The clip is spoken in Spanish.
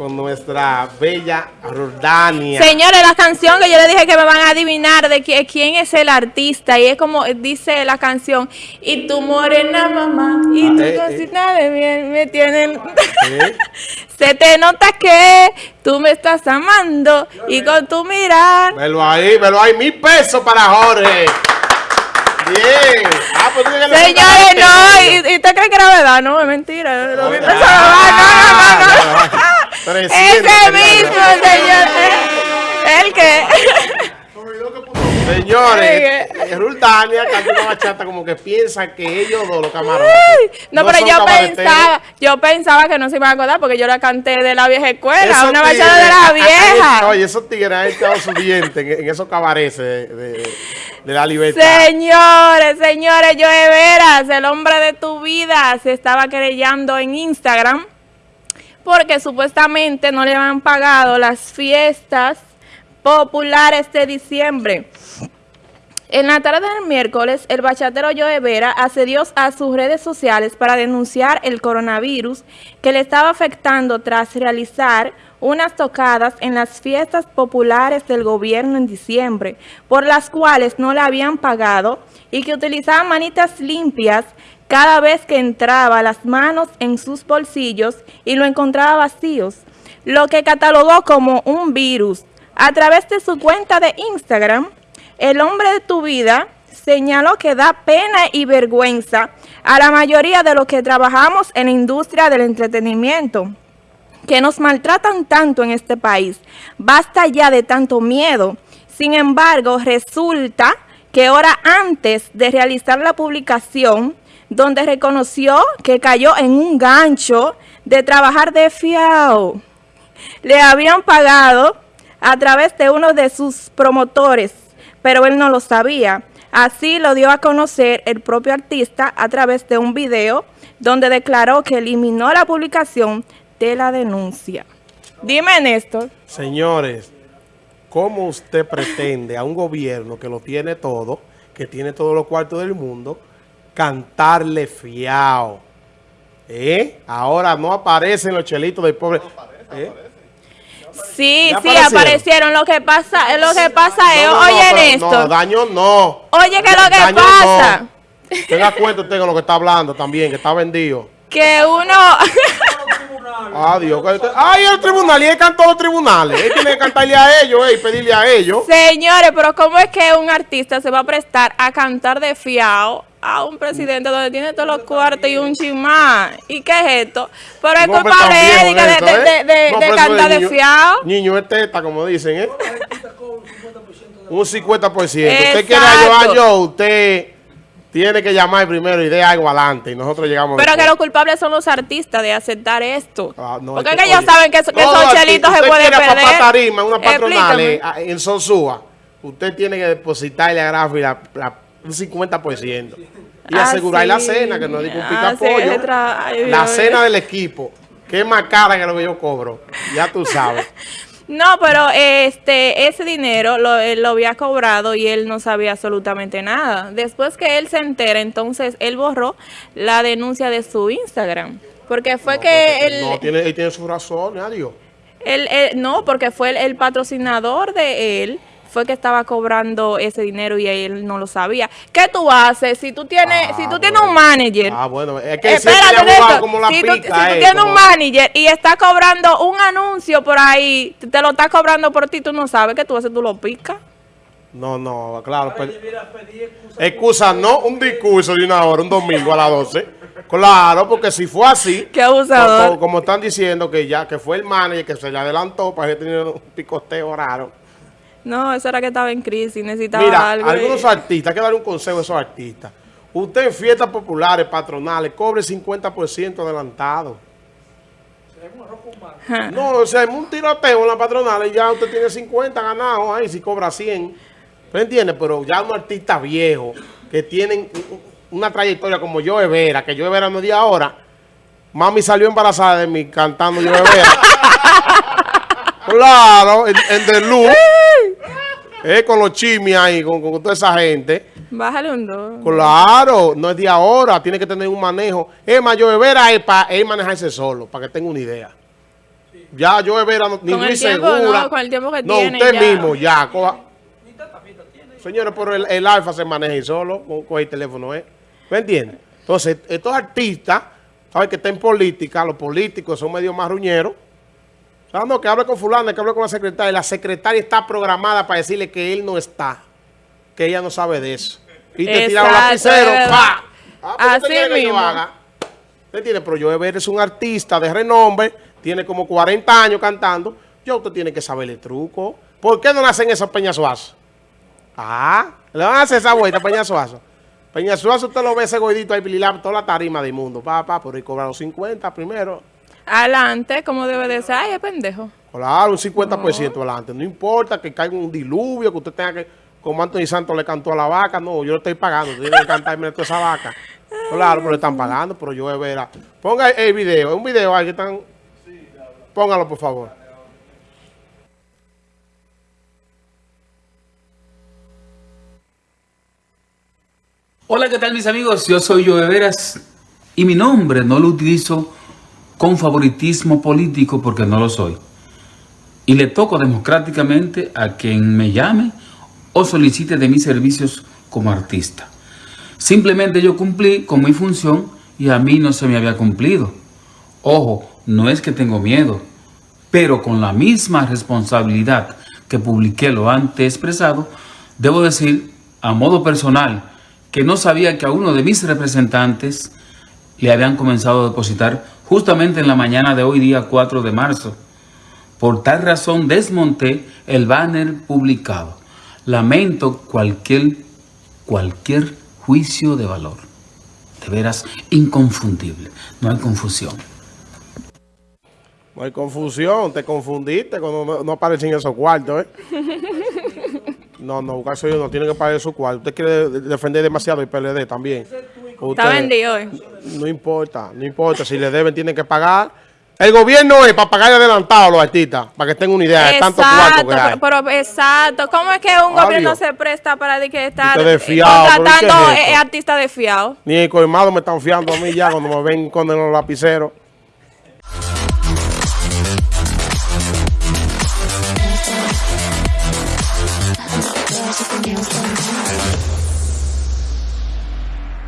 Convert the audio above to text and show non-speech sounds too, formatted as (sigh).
con nuestra bella Rordania. Señores, la canción que yo le dije que me van a adivinar de quién es el artista y es como dice la canción y tu morena mamá y Ah, tu eh, cosita de bien me tienen (laughs) se te nota que tú me estás amando y con tu mirar Velo ahí, velo ahí, mil pesos para Jorge. Bien. Ah, pues Señores, no, y, y usted cree que era verdad, no, es mentira. No, Ah, no, no, no. ah, 300 Ese tenía. mismo, señor. ¿El qué? Señores, eh, Rordania canta una bachata como que piensa que ellos dos, los camarones. No, pero yo pensaba, yo pensaba que no se iban a acordar porque yo la canté de la vieja escuela, Esos una bachata de la ah, ah, vieja. Oye, esos tigres han echado su diente en, en esos cabarets de, de- de la libertad. Señores, señores, Joe Veras, el hombre de tu vida, se estaba querellando en Instagram porque supuestamente no le habían pagado las fiestas populares de diciembre. En la tarde del miércoles, el bachatero Joe Vera accedió a sus redes sociales para denunciar el coronavirus que le estaba afectando tras realizar unas tocadas en las fiestas populares del gobierno en diciembre, por las cuales no le habían pagado y que utilizaba manitas limpias cada vez que entraba las manos en sus bolsillos y lo encontraba vacíos, lo que catalogó como un virus. A través de su cuenta de Instagram, el hombre de tu vida señaló que da pena y vergüenza a la mayoría de los que trabajamos en la industria del entretenimiento, que nos maltratan tanto en este país. Basta ya de tanto miedo. Sin embargo, resulta que hora antes de realizar la publicación, donde reconoció que cayó en un gancho de trabajar de fiao, le habían pagado a través de uno de sus promotores, pero él no lo sabía. Así lo dio a conocer el propio artista a través de un video donde declaró que eliminó la publicación de la denuncia. Dime, Néstor. Señores, ¿cómo usted pretende a un gobierno que lo tiene todo, que tiene todos los cuartos del mundo, cantarle fiao? ¿Eh? Ahora no aparecen los chelitos del pobre. ¿Eh? Sí, ¿Ya sí, aparecieron? Lo que pasa, lo que pasa es, No, no, no, oye, pero Néstor, No, daño no. oye, que lo que pasa, no. Tenga cuenta usted con lo que está hablando también, que está vendido. que uno... (laughs) Adiós. Ay, el tribunal, y él cantó los tribunales. Él tiene que cantarle a ellos eh, y pedirle a ellos. Señores, pero ¿cómo es que un artista se va a prestar a cantar de fiao a un presidente donde tiene todos los cuartos y un chimán? ¿Y qué es esto? Pero es culpa de él de, eso, de, ¿eh? de- de- No, de cantar de niño- fiao. Niño es teta, como dicen, ¿eh? Un 50%. Usted quiere ayudar yo, usted tiene que llamar primero y de algo adelante. Y nosotros llegamos Pero que los culpables son los artistas de aceptar esto. Ah, no, Porque es es que ellos oye, saben que, esos artista, chelitos se pueden perder. papá tarima, una patronal eh, en Sonsúa, usted tiene que depositarle a Grafi la, la- un 50%. Y Ah, asegurar la cena, que no es de un pica pollo. ay, La cena del equipo, que es más cara que lo que yo cobro. Ya tú sabes. (laughs) No, pero este ese dinero lo, él lo había cobrado y él no sabía absolutamente nada. Después que él se entera, entonces él borró la denuncia de su Instagram. Porque fue que él, No, tiene, él tiene su razón, adiós. él- él- no, porque fue el, el patrocinador de él, fue que estaba cobrando ese dinero y él no lo sabía. ¿Qué tú haces si tú tienes, Ah, si tú tienes un manager? Ah, bueno, es que Espérate, Néstor, como la si pica. tú, si tú eh, tienes un manager y está cobrando un anuncio por ahí, te lo está cobrando por ti, tú no sabes que tú haces, tú lo picas. No, no, claro. pero- excusa, no un discurso de una hora, un domingo a las 12. Claro, porque si fue así, (laughs) Qué abusador. como, como están diciendo que ya que fue el manager que se le adelantó para que tenía un picoteo raro. No, eso era que estaba en crisis, necesitaba Mira, algo. y- algunos artistas, hay que darle un consejo a esos artistas. Usted en fiestas populares, patronales, cobre 50% adelantado. No, o sea, es un tiroteo en la patronal y ya usted tiene 50 ganados ahí si cobra 100. ¿Me entiendes? Pero ya un artista viejo que tienen una trayectoria como yo Vera, que yo Vera no di ahora. Mami salió embarazada de mí cantando yo Vera. (laughs) claro, en, en The Loop. Eh, con los chimis ahí, con, con toda esa gente. Bájale un dos. Claro, no es de ahora, tiene que tener un manejo. Es más, yo Vera es para él manejarse solo, para que tenga una idea. Ya yo Vera, no- ni tiempo, Segura. no, con el tiempo que no, tiene, usted ya. mismo ya. coja- Señores, pero el, el alfa se maneja y solo con, con el teléfono, ¿eh? ¿Me entiende? Entonces, estos artistas, ¿sabes? Que están en política, los políticos son medio marruñeros. ¿Sabes? No, que hable con fulano, que hable con la secretaria. La secretaria está programada para decirle que él no está. Que ella no sabe de eso. Y te tira los Exacto, lapiceros, es ¡pa! Ah, pues, ¿qué Así usted quiere que yo mismo. haga? ¿Usted entiende? Pero yo es un artista de renombre, tiene como 40 años cantando. Yo usted tiene que saberle truco. ¿Por qué no le hacen eso a Peña Suazo? Ah, le van a hacer esa vuelta a Peña Suazo. Peña Suazo usted lo ve ese gordito ahí, toda la tarima del mundo. Pa, pa, pero y cobrar los 50 primero. Adelante, como debe de ser. Ay, es pendejo. Claro, un 50% adelante. No importa que caiga un diluvio, que usted tenga que, como Anthony Santos le cantó a la vaca. No, yo le estoy pagando. Usted tiene que cantarme toda esa vaca. (laughs) Claro, pero le están pagando, pero yo de veras. Ponga el video, un video ahí que están. Póngalo, por favor. Hola, ¿qué tal mis amigos? Yo soy Joe Veras y mi nombre no lo utilizo con favoritismo político porque no lo soy. Y le toco democráticamente a quien me llame o solicite de mis servicios como artista. Simplemente yo cumplí con mi función y a mí no se me había cumplido. Ojo, no es que tengo miedo, pero con la misma responsabilidad que publiqué lo antes expresado, debo decir a modo personal que no sabía que a uno de mis representantes le habían comenzado a depositar justamente en la mañana de hoy, día 4 de marzo. Por tal razón desmonté el banner publicado. Lamento cualquier, cualquier juicio de valor. De veras, inconfundible. No hay confusión. No hay confusión, te confundiste cuando no, no aparecen esos cuartos, ¿eh? (laughs) No, no, caso yo no tiene que pagar esos cuartos. Usted quiere de- defender demasiado el PLD también. Está vendido. No importa, no importa. Si le deben, tienen que pagar. El gobierno es para pagar adelantado a los artistas, para que tengan una idea de exacto, tanto. Pero, exacto. ¿Cómo es que un Obvio. gobierno se presta para que está desfiado, eh, contratando es eh, artistas desfiados? Ni el colmado me están fiando a mí ya cuando me ven con los lapiceros.